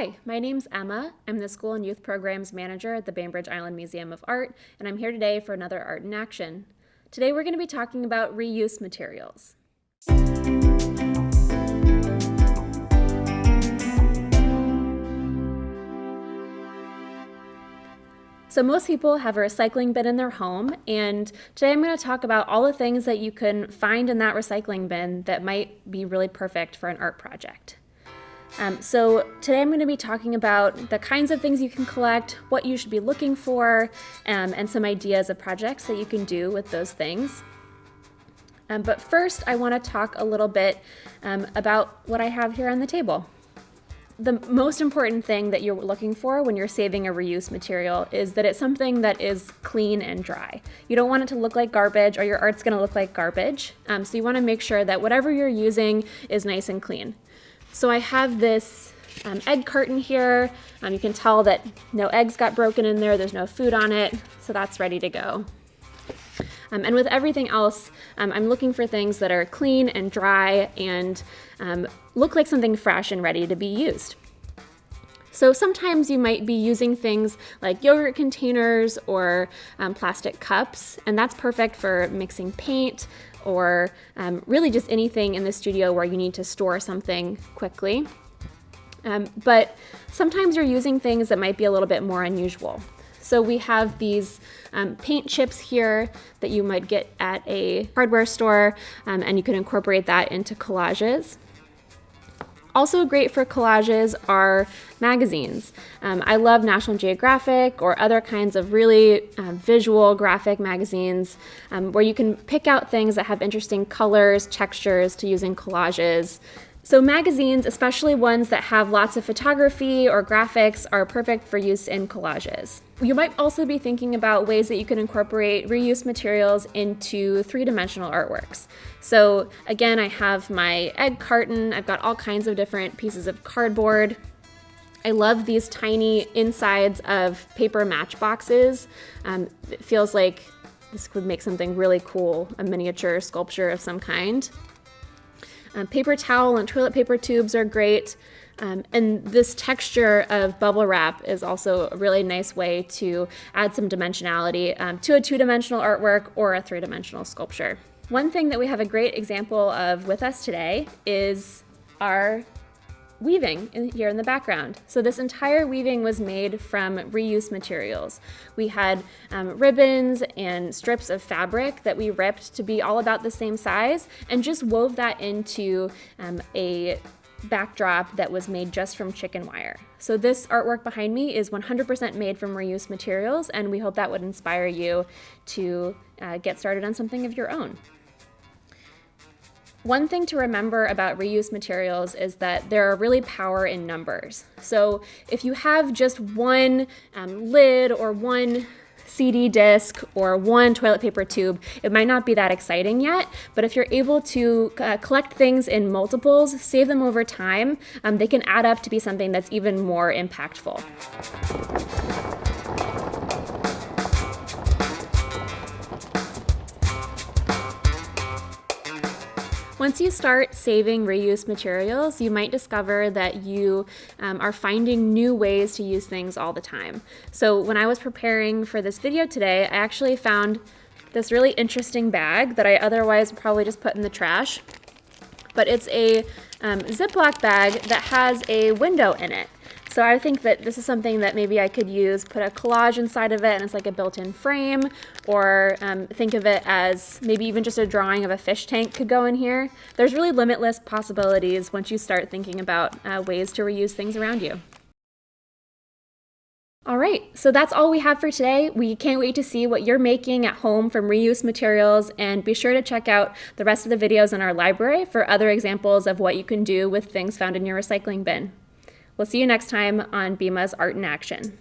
Hi, my name's Emma. I'm the School and Youth Programs Manager at the Bainbridge Island Museum of Art, and I'm here today for another Art in Action. Today we're going to be talking about reuse materials. So most people have a recycling bin in their home, and today I'm going to talk about all the things that you can find in that recycling bin that might be really perfect for an art project. Um, so today I'm going to be talking about the kinds of things you can collect, what you should be looking for, um, and some ideas of projects that you can do with those things. Um, but first I want to talk a little bit um, about what I have here on the table. The most important thing that you're looking for when you're saving a reuse material is that it's something that is clean and dry. You don't want it to look like garbage or your art's going to look like garbage. Um, so you want to make sure that whatever you're using is nice and clean. So I have this um, egg carton here. Um, you can tell that no eggs got broken in there. There's no food on it. So that's ready to go. Um, and with everything else, um, I'm looking for things that are clean and dry and um, look like something fresh and ready to be used. So sometimes you might be using things like yogurt containers or um, plastic cups, and that's perfect for mixing paint, or um, really just anything in the studio where you need to store something quickly. Um, but sometimes you're using things that might be a little bit more unusual. So we have these um, paint chips here that you might get at a hardware store, um, and you can incorporate that into collages. Also great for collages are magazines. Um, I love National Geographic or other kinds of really uh, visual graphic magazines um, where you can pick out things that have interesting colors, textures to use in collages. So magazines, especially ones that have lots of photography or graphics, are perfect for use in collages. You might also be thinking about ways that you can incorporate reuse materials into three-dimensional artworks. So again, I have my egg carton, I've got all kinds of different pieces of cardboard. I love these tiny insides of paper matchboxes. Um, it feels like this could make something really cool, a miniature sculpture of some kind. Um, paper towel and toilet paper tubes are great. Um, and this texture of bubble wrap is also a really nice way to add some dimensionality um, to a two-dimensional artwork or a three-dimensional sculpture. One thing that we have a great example of with us today is our weaving in, here in the background. So this entire weaving was made from reuse materials. We had um, ribbons and strips of fabric that we ripped to be all about the same size and just wove that into um, a backdrop that was made just from chicken wire. So this artwork behind me is 100% made from reuse materials and we hope that would inspire you to uh, get started on something of your own. One thing to remember about reuse materials is that there are really power in numbers. So if you have just one um, lid or one CD disc or one toilet paper tube, it might not be that exciting yet, but if you're able to uh, collect things in multiples, save them over time, um, they can add up to be something that's even more impactful. Once you start saving reuse materials, you might discover that you um, are finding new ways to use things all the time. So when I was preparing for this video today, I actually found this really interesting bag that I otherwise probably just put in the trash. But it's a um, Ziploc bag that has a window in it. So I think that this is something that maybe I could use, put a collage inside of it and it's like a built-in frame, or um, think of it as maybe even just a drawing of a fish tank could go in here. There's really limitless possibilities once you start thinking about uh, ways to reuse things around you. All right, so that's all we have for today. We can't wait to see what you're making at home from reuse materials and be sure to check out the rest of the videos in our library for other examples of what you can do with things found in your recycling bin. We'll see you next time on BIMA's Art in Action.